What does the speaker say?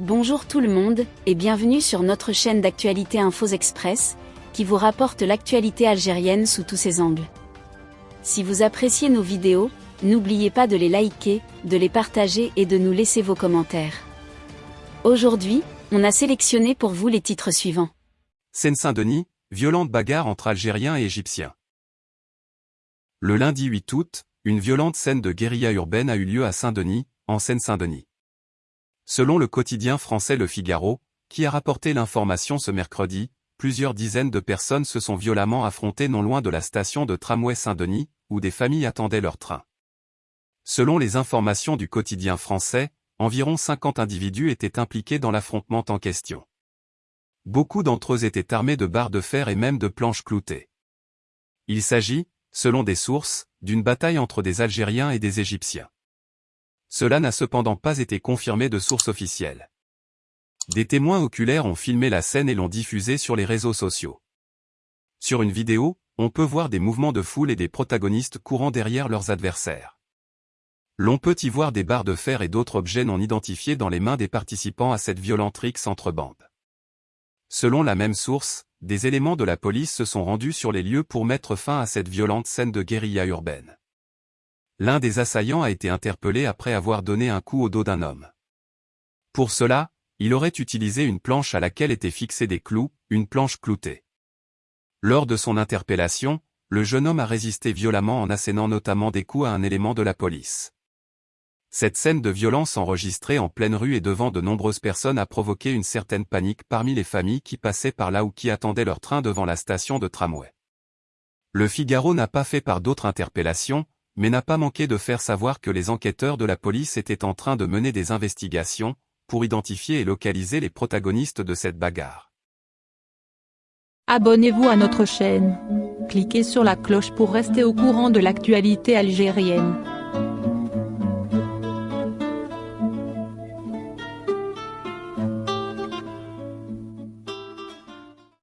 Bonjour tout le monde, et bienvenue sur notre chaîne d'actualité Infos Express, qui vous rapporte l'actualité algérienne sous tous ses angles. Si vous appréciez nos vidéos, n'oubliez pas de les liker, de les partager et de nous laisser vos commentaires. Aujourd'hui, on a sélectionné pour vous les titres suivants. Seine-Saint-Denis, violente bagarre entre Algériens et Égyptiens. Le lundi 8 août, une violente scène de guérilla urbaine a eu lieu à Saint-Denis, en Seine-Saint-Denis. Selon le quotidien français Le Figaro, qui a rapporté l'information ce mercredi, plusieurs dizaines de personnes se sont violemment affrontées non loin de la station de tramway Saint-Denis, où des familles attendaient leur train. Selon les informations du quotidien français, environ 50 individus étaient impliqués dans l'affrontement en question. Beaucoup d'entre eux étaient armés de barres de fer et même de planches cloutées. Il s'agit, selon des sources, d'une bataille entre des Algériens et des Égyptiens. Cela n'a cependant pas été confirmé de sources officielles. Des témoins oculaires ont filmé la scène et l'ont diffusée sur les réseaux sociaux. Sur une vidéo, on peut voir des mouvements de foule et des protagonistes courant derrière leurs adversaires. L'on peut y voir des barres de fer et d'autres objets non identifiés dans les mains des participants à cette violente rixe entre bandes. Selon la même source, des éléments de la police se sont rendus sur les lieux pour mettre fin à cette violente scène de guérilla urbaine. L'un des assaillants a été interpellé après avoir donné un coup au dos d'un homme. Pour cela, il aurait utilisé une planche à laquelle étaient fixés des clous, une planche cloutée. Lors de son interpellation, le jeune homme a résisté violemment en assénant notamment des coups à un élément de la police. Cette scène de violence enregistrée en pleine rue et devant de nombreuses personnes a provoqué une certaine panique parmi les familles qui passaient par là ou qui attendaient leur train devant la station de tramway. Le Figaro n'a pas fait par d'autres interpellations, mais n'a pas manqué de faire savoir que les enquêteurs de la police étaient en train de mener des investigations, pour identifier et localiser les protagonistes de cette bagarre. Abonnez-vous à notre chaîne. Cliquez sur la cloche pour rester au courant de l'actualité algérienne.